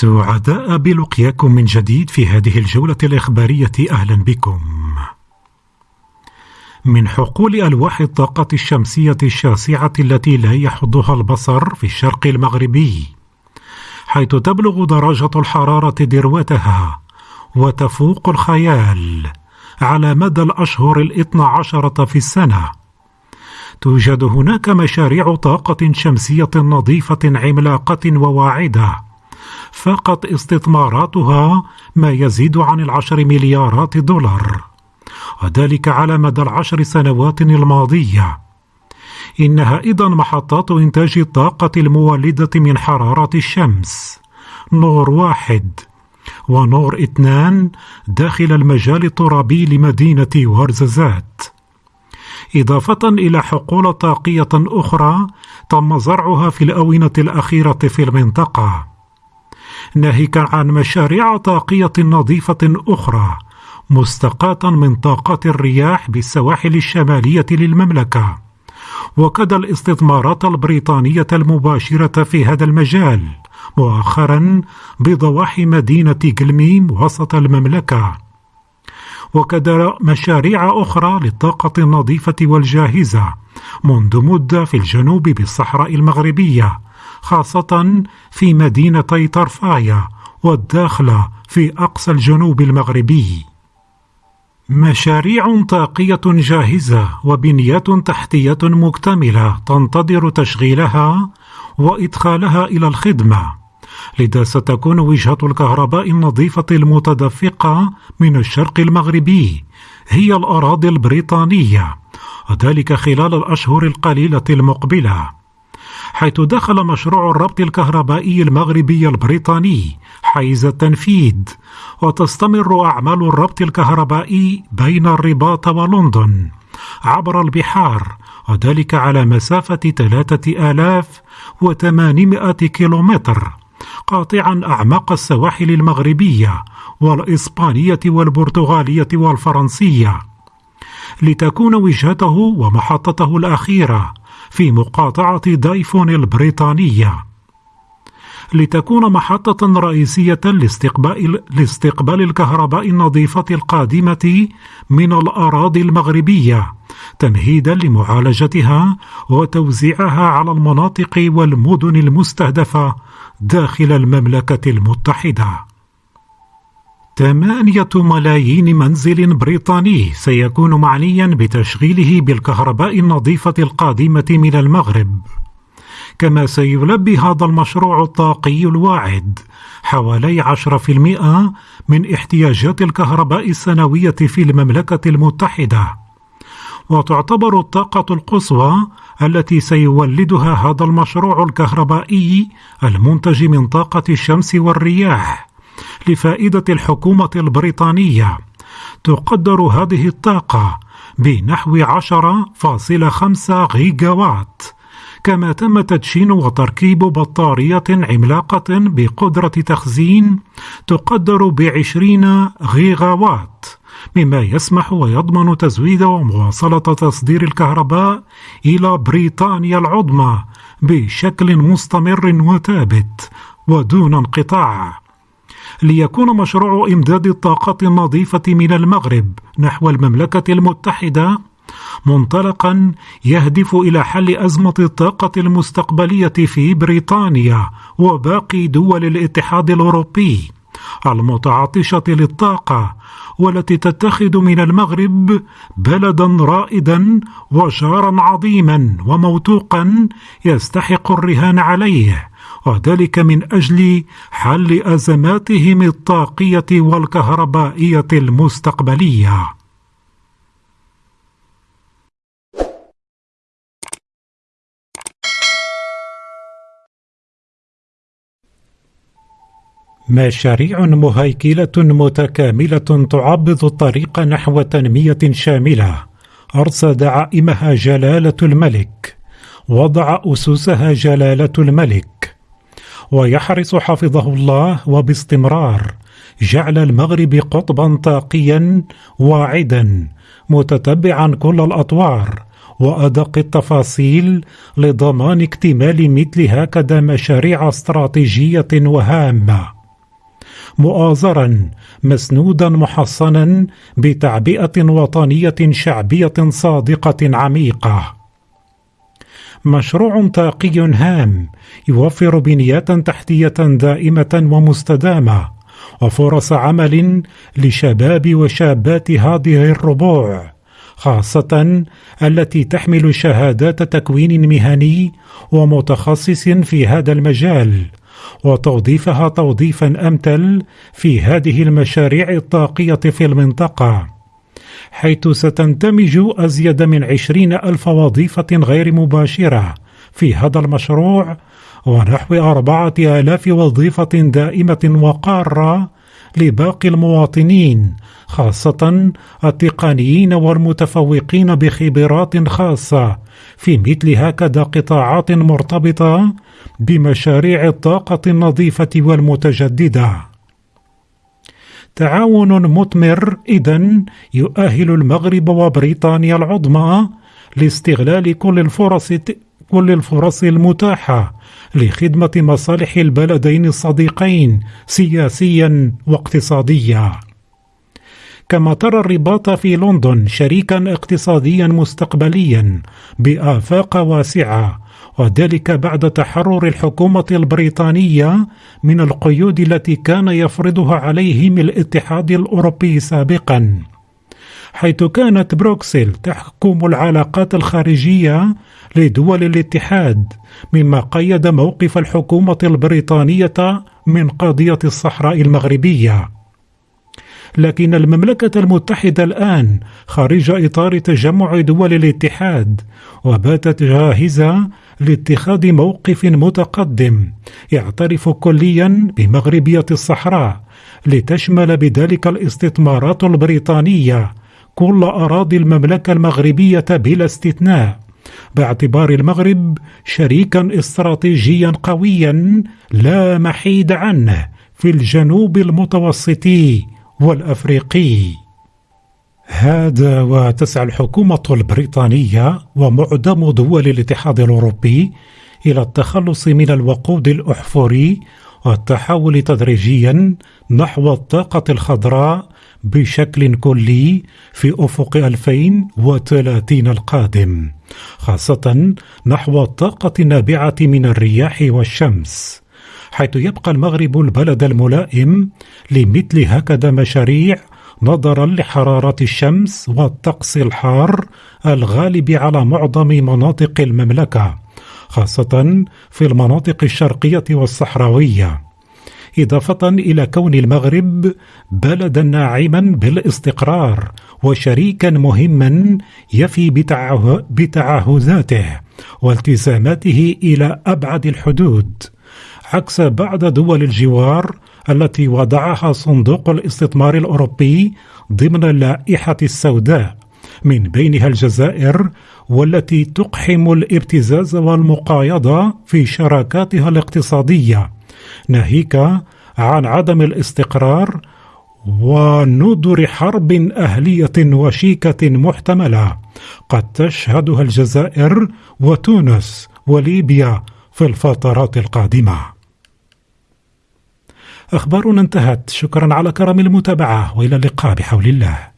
سعداء بلقياكم من جديد في هذه الجولة الإخبارية أهلا بكم. من حقول ألواح الطاقة الشمسية الشاسعة التي لا يحضها البصر في الشرق المغربي، حيث تبلغ درجة الحرارة ذروتها وتفوق الخيال على مدى الأشهر الاثنى عشرة في السنة. توجد هناك مشاريع طاقة شمسية نظيفة عملاقة وواعدة فقط استثماراتها ما يزيد عن العشر مليارات دولار. وذلك على مدى العشر سنوات الماضية. إنها أيضا محطات إنتاج الطاقة المولدة من حرارة الشمس. نور واحد. ونور اثنان داخل المجال الترابي لمدينة ورزازات. إضافة إلى حقول طاقية أخرى تم زرعها في الآونة الأخيرة في المنطقة. ناهيكا عن مشاريع طاقية نظيفة أخرى مستقاة من طاقات الرياح بالسواحل الشمالية للمملكة. وكذا الاستثمارات البريطانية المباشرة في هذا المجال مؤخرا بضواحي مدينة قلميم وسط المملكة. وكذا مشاريع أخرى للطاقة النظيفة والجاهزة منذ مدة في الجنوب بالصحراء المغربية. خاصة في مدينتي طرفايا والداخلة في أقصى الجنوب المغربي. مشاريع طاقية جاهزة وبنيات تحتية مكتملة تنتظر تشغيلها وإدخالها إلى الخدمة لذا ستكون وجهة الكهرباء النظيفة المتدفقة من الشرق المغربي هي الأراضي البريطانية وذلك خلال الأشهر القليلة المقبلة. حيث دخل مشروع الربط الكهربائي المغربي البريطاني حيز التنفيذ وتستمر أعمال الربط الكهربائي بين الرباط ولندن عبر البحار وذلك على مسافة ثلاثة آلاف وثمانمائة كيلومتر قاطعا أعماق السواحل المغربية والإسبانية والبرتغالية والفرنسية. لتكون وجهته ومحطته الأخيرة في مقاطعة دايفون البريطانية لتكون محطة رئيسية لاستقبال, لاستقبال الكهرباء النظيفة القادمة من الأراضي المغربية تمهيدا لمعالجتها وتوزيعها على المناطق والمدن المستهدفة داخل المملكة المتحدة. ثمانية ملايين منزل بريطاني سيكون معنيا بتشغيله بالكهرباء النظيفة القادمة من المغرب. كما سيلبي هذا المشروع الطاقي الواعد حوالي 10% من احتياجات الكهرباء السنوية في المملكة المتحدة. وتعتبر الطاقة القصوى التي سيولدها هذا المشروع الكهربائي المنتج من طاقة الشمس والرياح لفائدة الحكومة البريطانية. تقدر هذه الطاقة بنحو 10.5 غيجا وات كما تم تدشين وتركيب بطارية عملاقة بقدرة تخزين تقدر بعشرين غيغا وات مما يسمح ويضمن تزويد ومواصلة تصدير الكهرباء إلى بريطانيا العظمى بشكل مستمر وثابت ودون انقطاع. ليكون مشروع إمداد الطاقة النظيفة من المغرب نحو المملكة المتحدة منطلقا يهدف إلى حل أزمة الطاقة المستقبلية في بريطانيا وباقي دول الاتحاد الأوروبي المتعطشة للطاقة والتي تتخذ من المغرب بلدا رائدا وجارا عظيما وموثوقا يستحق الرهان عليه وذلك من أجل حل أزماتهم الطاقية والكهربائية المستقبلية. مشاريع مهيكلة متكاملة تعبض الطريق نحو تنمية شاملة. أرصد عائمها جلالة الملك. وضع أسسها جلالة الملك. ويحرص حفظه الله وباستمرار جعل المغرب قطبا طاقيا واعدا متتبعا كل الأطوار وأدق التفاصيل لضمان اكتمال مثل هكذا مشاريع استراتيجية وهامة. مؤازرا مسنودا محصنا بتعبئة وطنية شعبية صادقة عميقة. مشروع طاقي هام يوفر بنيات تحتية دائمة ومستدامة وفرص عمل لشباب وشابات هذه الربوع خاصة التي تحمل شهادات تكوين مهني ومتخصص في هذا المجال وتوظيفها توظيفا أمثل في هذه المشاريع الطاقية في المنطقة. حيث ستندمج أزيد من عشرين ألف وظيفة غير مباشرة في هذا المشروع ونحو أربعة آلاف وظيفة دائمة وقارة لباقي المواطنين خاصة التقنيين والمتفوقين بخبرات خاصة في مثل هكذا قطاعات مرتبطة بمشاريع الطاقة النظيفة والمتجددة. تعاون مثمر إذن يؤهل المغرب وبريطانيا العظمى لاستغلال كل الفرص كل الفرص المتاحة لخدمة مصالح البلدين الصديقين سياسيا واقتصاديا. كما ترى الرباط في لندن شريكا اقتصاديا مستقبليا بآفاق واسعة وذلك بعد تحرر الحكومة البريطانية من القيود التي كان يفرضها عليهم الاتحاد الأوروبي سابقا حيث كانت بروكسل تحكم العلاقات الخارجية لدول الاتحاد مما قيد موقف الحكومة البريطانية من قضية الصحراء المغربية. لكن المملكة المتحدة الآن خارج إطار تجمع دول الاتحاد وباتت جاهزة لاتخاذ موقف متقدم يعترف كليا بمغربية الصحراء لتشمل بذلك الاستثمارات البريطانية كل أراضي المملكة المغربية بلا استثناء باعتبار المغرب شريكا استراتيجيا قويا لا محيد عنه في الجنوب المتوسطي والأفريقي. هذا وتسعى الحكومة البريطانية ومعظم دول الاتحاد الأوروبي إلى التخلص من الوقود الأحفوري والتحول تدريجيا نحو الطاقة الخضراء بشكل كلي في أفق 2030 القادم خاصة نحو الطاقة النابعة من الرياح والشمس. حيث يبقى المغرب البلد الملائم لمثل هكذا مشاريع نظرا لحرارة الشمس والطقس الحار الغالب على معظم مناطق المملكة خاصة في المناطق الشرقية والصحراوية. إضافة إلى كون المغرب بلدا ناعما بالاستقرار وشريكا مهما يفي بتعهداته والتزاماته إلى أبعد الحدود. عكس بعض دول الجوار التي وضعها صندوق الاستثمار الأوروبي ضمن اللائحة السوداء. من بينها الجزائر والتي تقحم الابتزاز والمقايضة في شراكاتها الاقتصادية. ناهيك عن عدم الاستقرار ونذر حرب أهلية وشيكة محتملة. قد تشهدها الجزائر وتونس وليبيا في الفترات القادمة. أخبارنا انتهت. شكرا على كرم المتابعة وإلى اللقاء بحول الله.